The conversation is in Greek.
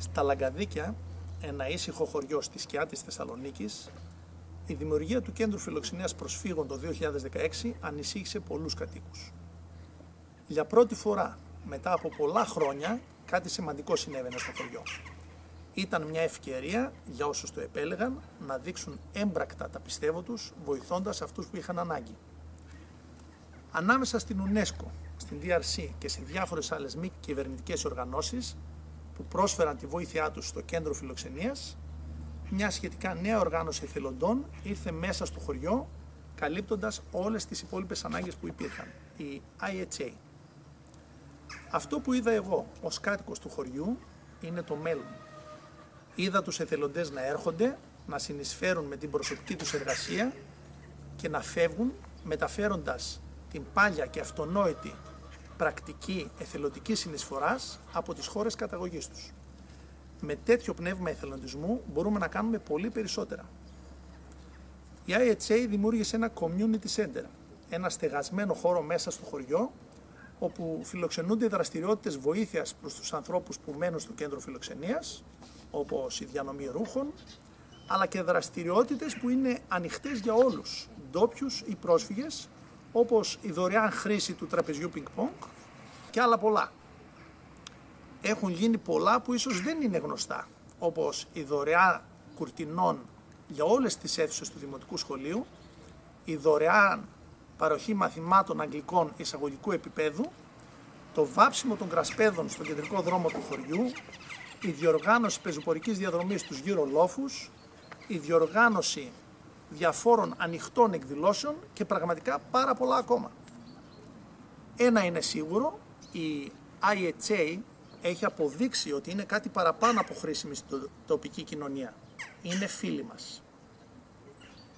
Στα Λαγκαδίκια, ένα ήσυχο χωριό στη σκιά της Θεσσαλονίκης, η δημιουργία του Κέντρου Φιλοξενίας Προσφύγων το 2016 ανησύχησε πολλούς κατοίκους. Για πρώτη φορά, μετά από πολλά χρόνια, κάτι σημαντικό συνέβαινε στο χωριό. Ήταν μια ευκαιρία για όσους το επέλεγαν να δείξουν έμπρακτα τα πιστεύω τους, βοηθώντας αυτούς που είχαν ανάγκη. Ανάμεσα στην UNESCO, στην DRC και σε διάφορες άλλες μη κυβερνητικές οργανώσεις που πρόσφεραν τη βοήθειά τους στο κέντρο φιλοξενίας, μια σχετικά νέα οργάνωση εθελοντών ήρθε μέσα στο χωριό καλύπτοντας όλες τις υπόλοιπες ανάγκες που υπήρχαν, η IHA. Αυτό που είδα εγώ ως κάτοικος του χωριού είναι το μέλλον. Είδα τους εθελοντές να έρχονται, να συνεισφέρουν με την προσωπική τους εργασία και να φεύγουν μεταφέροντας την πάλια και αυτονόητη πρακτική εθελοντική συνεισφοράς από τις χώρες καταγωγής τους. Με τέτοιο πνεύμα εθελοντισμού μπορούμε να κάνουμε πολύ περισσότερα. Η IHA δημιούργησε ένα community center, ένα στεγασμένο χώρο μέσα στο χωριό, όπου φιλοξενούνται δραστηριότητες βοήθειας προς τους ανθρώπους που μένουν στο κέντρο φιλοξενίας, όπως η διανομή ρούχων, αλλά και δραστηριότητες που είναι ανοιχτές για όλους, ντόπιους ή πρόσφυγες, όπως η δωρεάν χρήση του τραπεζιού ping-pong και άλλα πολλά. Έχουν γίνει πολλά που ίσως δεν είναι γνωστά, όπως η δωρεάν κουρτινών για όλες τις αίθουσες του Δημοτικού Σχολείου, η δωρεάν παροχή μαθημάτων αγγλικών εισαγωγικού επίπεδου, το βάψιμο των κρασπέδων στον κεντρικό δρόμο του χωριού, η διοργάνωση πεζοπορικής διαδρομής στους γύρω λόφους, η διοργάνωση διαφόρων ανοιχτών εκδηλώσεων και πραγματικά πάρα πολλά ακόμα. Ένα είναι σίγουρο, η IHA έχει αποδείξει ότι είναι κάτι παραπάνω από χρήσιμη στην τοπική κοινωνία. Είναι φίλοι μας.